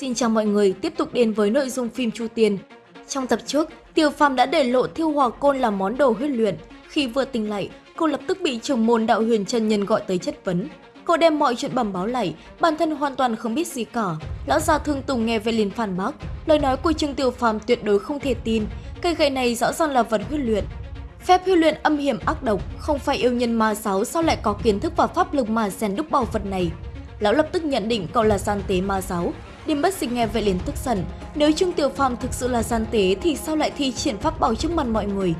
Xin chào mọi người, tiếp tục đến với nội dung phim Chu Tiên. Trong tập trước, Tiêu Phàm đã để lộ thiêu hỏa côn là món đồ huyết luyện. Khi vừa tỉnh lại, cô lập tức bị trưởng môn đạo huyền chân nhân gọi tới chất vấn. Cô đem mọi chuyện bẩm báo lại, bản thân hoàn toàn không biết gì cả. Lão già thương tùng nghe về liền phản bác, lời nói của Trương Tiêu Phàm tuyệt đối không thể tin. Cây gậy này rõ ràng là vật huyết luyện. Phép huy luyện âm hiểm ác độc, không phải yêu nhân ma giáo sao lại có kiến thức và pháp lực mà rèn đúc bảo vật này. Lão lập tức nhận định cậu là gian tế ma giáo, Điềm bất dịch nghe vậy liền tức giận, nếu Trương Tiểu Phàm thực sự là gian tế thì sao lại thi triển pháp bảo trước mặt mọi người?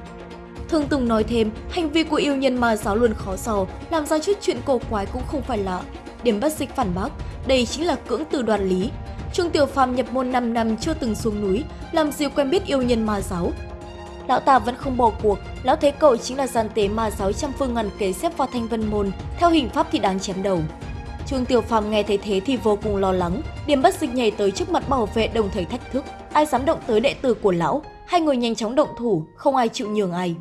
Thương Tùng nói thêm, hành vi của yêu nhân ma giáo luôn khó dò, làm ra chút chuyện cổ quái cũng không phải lạ. Điểm bất dịch phản bác, đây chính là cưỡng từ đoàn lý. Trương Tiểu Phàm nhập môn 5 năm chưa từng xuống núi, làm gì quen biết yêu nhân ma giáo. Lão ta vẫn không bỏ cuộc, lão thấy cậu chính là gian tế ma giáo trăm phương ngàn kế xếp vào thanh vân môn, theo hình pháp thì đáng chém đầu. Trương Tiểu Phàm nghe thấy thế thì vô cùng lo lắng, Điểm bất dịch nhảy tới trước mặt bảo vệ đồng thời thách thức, ai dám động tới đệ tử của lão, hai người nhanh chóng động thủ, không ai chịu nhường ai.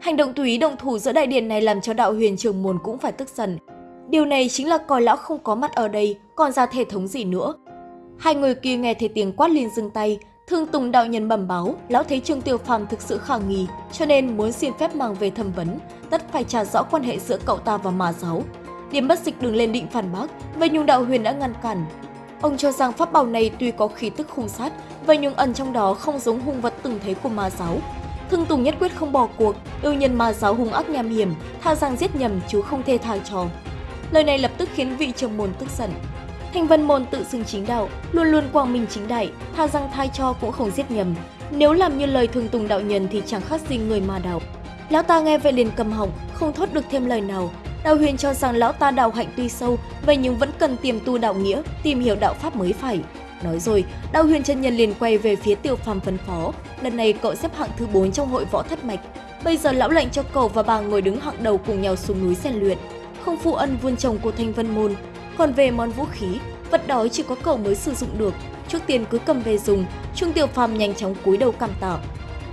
Hành động tùy ý động thủ giữa đại điện này làm cho đạo huyền trường môn cũng phải tức giận. Điều này chính là coi lão không có mặt ở đây, còn ra thể thống gì nữa. Hai người kia nghe thấy tiếng quát liền dừng tay, Thương Tùng đạo nhân bẩm báo, lão thấy Trương Tiêu Phàm thực sự khả nghi, cho nên muốn xin phép mang về thẩm vấn, tất phải trả rõ quan hệ giữa cậu ta và mà giáo. Điểm bất dịch đường lên định phản bác, và Nhung đạo huyền đã ngăn cản. Ông cho rằng pháp bảo này tuy có khí tức hung sát, và nhưng ẩn trong đó không giống hung vật từng thấy của ma giáo. Thương Tùng nhất quyết không bỏ cuộc, yêu nhân ma giáo hung ác nham hiểm, tha rằng giết nhầm chứ không thể tha trò. Lời này lập tức khiến vị trưởng môn tức giận. Thanh Vân môn tự xưng chính đạo, luôn luôn quang minh chính đại, tha rằng thai cho cũng không giết nhầm. Nếu làm như lời Thương Tùng đạo nhân thì chẳng khác gì người ma đạo. Lão ta nghe vậy liền cầm họng, không thốt được thêm lời nào, Đạo huyền cho rằng lão ta đạo hạnh tuy sâu, vậy nhưng vẫn cần tiềm tu đạo nghĩa, tìm hiểu đạo pháp mới phải. Nói rồi, đạo huyền chân nhân liền quay về phía tiêu phàm phân phó. Lần này cậu xếp hạng thứ 4 trong hội võ thất mạch. Bây giờ lão lệnh cho cậu và bà ngồi đứng hạng đầu cùng nhau xuống núi rèn luyện. Không phụ ân vun trồng của thanh vân môn. Còn về món vũ khí, vật đó chỉ có cậu mới sử dụng được. Trước tiên cứ cầm về dùng, Trung Tiêu Phàm nhanh chóng cúi đầu cảm tạ.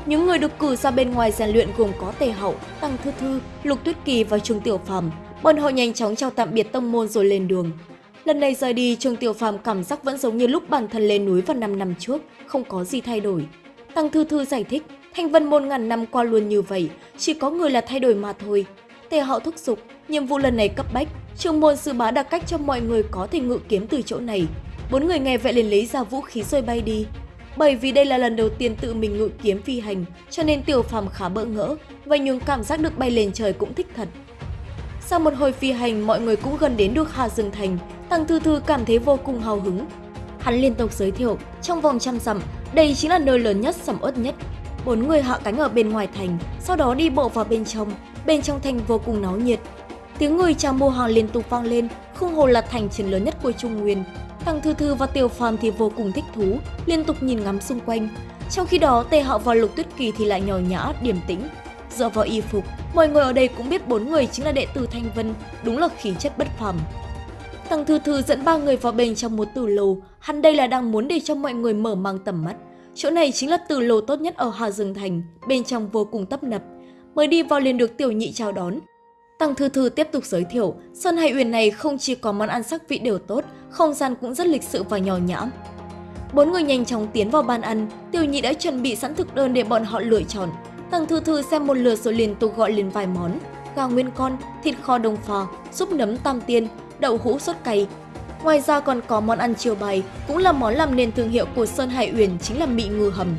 Những người được cử ra bên ngoài rèn luyện gồm có Tề Hậu, Tăng Thư Thư, Lục Tuyết Kỳ và Trương Tiểu Phàm. Bọn họ nhanh chóng chào tạm biệt tông môn rồi lên đường. Lần này rời đi, Trương Tiểu Phàm cảm giác vẫn giống như lúc bản thân lên núi vào 5 năm trước, không có gì thay đổi. Tăng Thư Thư giải thích, Thanh Vân môn ngàn năm qua luôn như vậy, chỉ có người là thay đổi mà thôi. Tề Hậu thúc giục, nhiệm vụ lần này cấp bách, trường môn sư bá đặt cách cho mọi người có thể ngự kiếm từ chỗ này. Bốn người nghe vậy liền lấy ra vũ khí rồi bay đi. Bởi vì đây là lần đầu tiên tự mình ngự kiếm phi hành, cho nên Tiểu Phàm khá bỡ ngỡ, và những cảm giác được bay lên trời cũng thích thật. Sau một hồi phi hành, mọi người cũng gần đến được Hà Dương Thành, Tăng Thư Thư cảm thấy vô cùng hào hứng. Hắn liên tục giới thiệu, trong vòng trăm dặm, đây chính là nơi lớn nhất, sầm uất nhất. Bốn người hạ cánh ở bên ngoài thành, sau đó đi bộ vào bên trong, bên trong thành vô cùng náo nhiệt. Tiếng người chào mua hàng liên tục vang lên, không hồ là thành trấn lớn nhất của Trung Nguyên, Tăng Thư Thư và Tiểu Phàm thì vô cùng thích thú, liên tục nhìn ngắm xung quanh. Trong khi đó, Tề Hạo và Lục Tuyết Kỳ thì lại nhỏ nhã, điềm tĩnh. Dựa vào y phục, mọi người ở đây cũng biết bốn người chính là đệ tử Thanh Vân, đúng là khí chất bất phàm. Thằng Thư Thư dẫn ba người vào bên trong một tử lầu, hắn đây là đang muốn để cho mọi người mở mang tầm mắt. Chỗ này chính là tử lầu tốt nhất ở Hà Dương Thành, bên trong vô cùng tấp nập. Mới đi vào liền được tiểu nhị chào đón, Tăng Thư Thư tiếp tục giới thiệu, Sơn Hải Uyển này không chỉ có món ăn sắc vị đều tốt, không gian cũng rất lịch sự và nhỏ nhã. Bốn người nhanh chóng tiến vào bàn ăn, Tiểu Nhị đã chuẩn bị sẵn thực đơn để bọn họ lựa chọn. Tăng Thư Thư xem một lượt rồi liên tục gọi lên vài món, gà nguyên con, thịt kho đồng phò, súp nấm tam tiên, đậu hũ sốt cay. Ngoài ra còn có món ăn chiều bày, cũng là món làm nên thương hiệu của Sơn Hải Uyển chính là mị ngư hầm.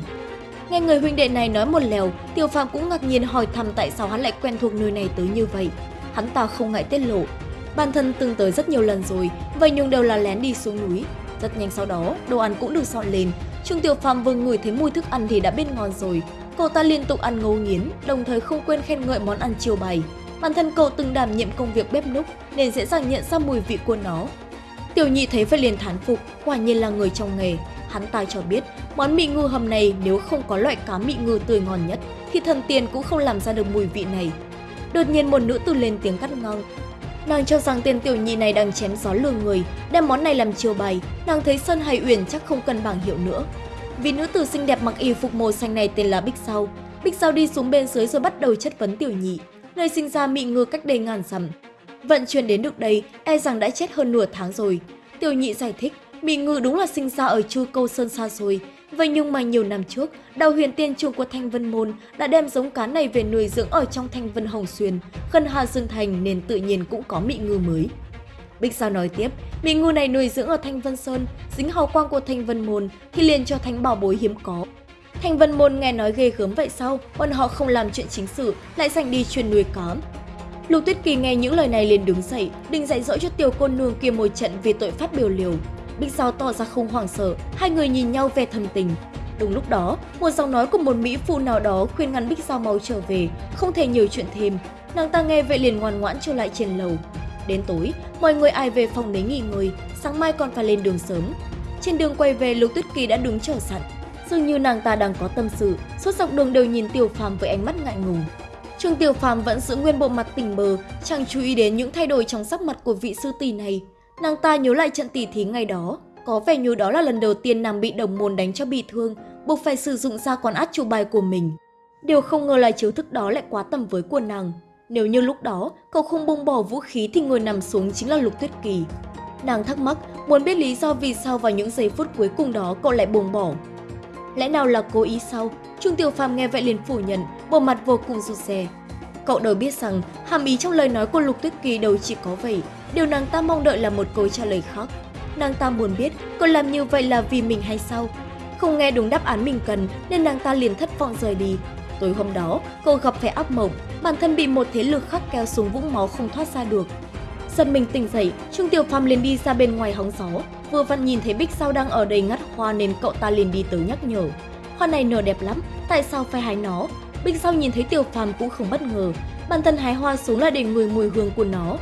Nghe người huynh đệ này nói một lèo, Tiêu Phàm cũng ngạc nhiên hỏi thăm tại sao hắn lại quen thuộc nơi này tới như vậy. Hắn ta không ngại tiết lộ. Bản thân từng tới rất nhiều lần rồi, vậy nhưng đều là lén đi xuống núi. Rất nhanh sau đó, đồ ăn cũng được dọn lên. Trương Tiểu Phàm vừa ngửi thấy mùi thức ăn thì đã biết ngon rồi. Cậu ta liên tục ăn ngấu nghiến, đồng thời không quên khen ngợi món ăn chiều bày. Bản thân cậu từng đảm nhiệm công việc bếp núc nên dễ dàng nhận ra mùi vị của nó. Tiểu nhị thấy phải liền thán phục, quả nhiên là người trong nghề, Hắn ta cho biết, món mị ngư hầm này nếu không có loại cá mị ngư tươi ngon nhất, thì thần tiên cũng không làm ra được mùi vị này. Đột nhiên một nữ tử lên tiếng cắt ngang. Nàng cho rằng tên tiểu nhị này đang chém gió lừa người, đem món này làm chiêu bày, nàng thấy Sơn Hải Uyển chắc không cần bảng hiệu nữa. Vì nữ tử xinh đẹp mặc y phục màu xanh này tên là Bích Sao. Bích Sao đi xuống bên dưới rồi bắt đầu chất vấn tiểu nhị, nơi sinh ra mị ngư cách đây ngàn dặm. Vận chuyển đến được đây, e rằng đã chết hơn nửa tháng rồi. Tiểu nhị giải thích, Mỹ Ngư đúng là sinh ra ở Chu Câu Sơn xa xôi. Vậy nhưng mà nhiều năm trước, Đào Huyền Tiên chủ của Thanh Vân Môn đã đem giống cá này về nuôi dưỡng ở trong Thanh Vân Hồng Xuyên, gần Hà Dương Thành nên tự nhiên cũng có mị Ngư mới. Bích Sao nói tiếp, mị Ngư này nuôi dưỡng ở Thanh Vân Sơn, dính hào quang của Thanh Vân Môn thì liền cho thánh bảo bối hiếm có. Thanh Vân Môn nghe nói ghê gớm vậy sao, bọn họ không làm chuyện chính sự, lại dành đi chuyên nuôi cá. Lục Tuyết Kỳ nghe những lời này liền đứng dậy, định dạy dỗ cho tiểu cô nương kia một trận vì tội phát biểu liều. Bích Giao tỏ ra không hoảng sợ, hai người nhìn nhau về thầm tình. Đúng lúc đó, một giọng nói của một mỹ phụ nào đó khuyên ngăn Bích Giao mau trở về, không thể nhiều chuyện thêm. Nàng ta nghe vậy liền ngoan ngoãn trở lại trên lầu. Đến tối, mọi người ai về phòng đấy nghỉ ngơi, sáng mai còn phải lên đường sớm. Trên đường quay về, Lục Tuyết Kỳ đã đứng chờ sẵn. Dường như nàng ta đang có tâm sự, suốt dọc đường đều nhìn Tiểu Phàm với ánh mắt ngại ngùng. Trương Tiểu Phàm vẫn giữ nguyên bộ mặt tỉnh bờ, chẳng chú ý đến những thay đổi trong sắc mặt của vị sư tỷ này. Nàng ta nhớ lại trận tỉ thí ngày đó, có vẻ như đó là lần đầu tiên nàng bị đồng môn đánh cho bị thương, buộc phải sử dụng ra quán át chủ bài của mình. Điều không ngờ là chiếu thức đó lại quá tầm với của nàng. Nếu như lúc đó cậu không bông bỏ vũ khí thì người nằm xuống chính là Lục Tuyết Kỳ. Nàng thắc mắc, muốn biết lý do vì sao vào những giây phút cuối cùng đó cậu lại buông bỏ. Lẽ nào là cố ý sao? Trương Tiểu Phàm nghe vậy liền phủ nhận, bộ mặt vô cùng rụt rè. Cậu đâu biết rằng hàm ý trong lời nói của Lục Tuyết Kỳ đâu chỉ có vậy, điều nàng ta mong đợi là một câu trả lời khác. Nàng ta muốn biết cậu làm như vậy là vì mình hay sao? Không nghe đúng đáp án mình cần nên nàng ta liền thất vọng rời đi. Tối hôm đó, cậu gặp phải ác mộng, bản thân bị một thế lực khác kéo xuống vũng máu không thoát ra được. Giật mình tỉnh dậy, Trương Tiểu Phàm liền đi ra bên ngoài hóng gió, vừa vặn nhìn thấy Bích Sao đang ở đây ngắt hoa nên cậu ta liền đi tới nhắc nhở. Hoa này nở đẹp lắm, tại sao phải hái nó? Bích Sao nhìn thấy Tiểu Phàm cũng không bất ngờ, bản thân hái hoa xuống là để ngửi mùi hương của nó.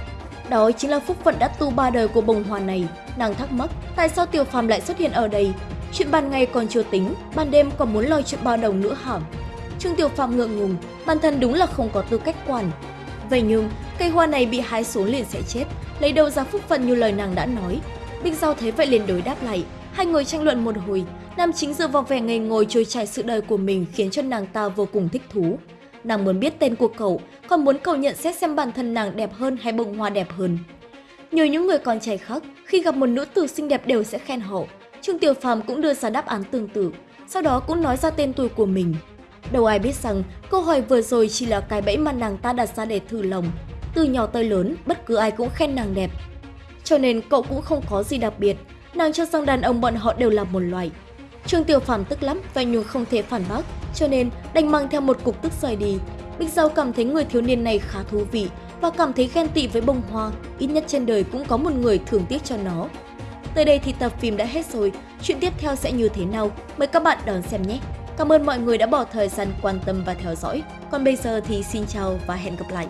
Đó chính là phúc phận đã tu ba đời của bông hoa này. Nàng thắc mắc tại sao Tiểu Phàm lại xuất hiện ở đây. Chuyện ban ngày còn chưa tính, ban đêm còn muốn lo chuyện bao đồng nữa hả? Trương Tiểu Phàm ngượng ngùng, bản thân đúng là không có tư cách quản. Vậy nhưng, cây hoa này bị hái xuống liền sẽ chết, lấy đâu ra phúc phận như lời nàng đã nói. Bích Giao thấy vậy liền đối đáp lại, hai người tranh luận một hồi, nam chính dựa vào vẻ ngây ngồi trôi chảy sự đời của mình khiến cho nàng ta vô cùng thích thú. Nàng muốn biết tên của cậu, còn muốn cậu nhận xét xem bản thân nàng đẹp hơn hay bông hoa đẹp hơn. nhiều những người con trai khác, khi gặp một nữ tử xinh đẹp đều sẽ khen họ. Trương Tiểu Phàm cũng đưa ra đáp án tương tự, sau đó cũng nói ra tên tuổi của mình. Đâu ai biết rằng câu hỏi vừa rồi chỉ là cái bẫy mà nàng ta đặt ra để thử lòng. Từ nhỏ tới lớn, bất cứ ai cũng khen nàng đẹp. Cho nên cậu cũng không có gì đặc biệt, nàng cho rằng đàn ông bọn họ đều là một loại. Trương Tiểu Phàm tức lắm và nhưng không thể phản bác, cho nên đành mang theo một cục tức rời đi. Bích Giao cảm thấy người thiếu niên này khá thú vị và cảm thấy ghen tị với bông hoa, ít nhất trên đời cũng có một người thường tiếc cho nó. Tới đây thì tập phim đã hết rồi, chuyện tiếp theo sẽ như thế nào? Mời các bạn đón xem nhé! Cảm ơn mọi người đã bỏ thời gian quan tâm và theo dõi. Còn bây giờ thì xin chào và hẹn gặp lại!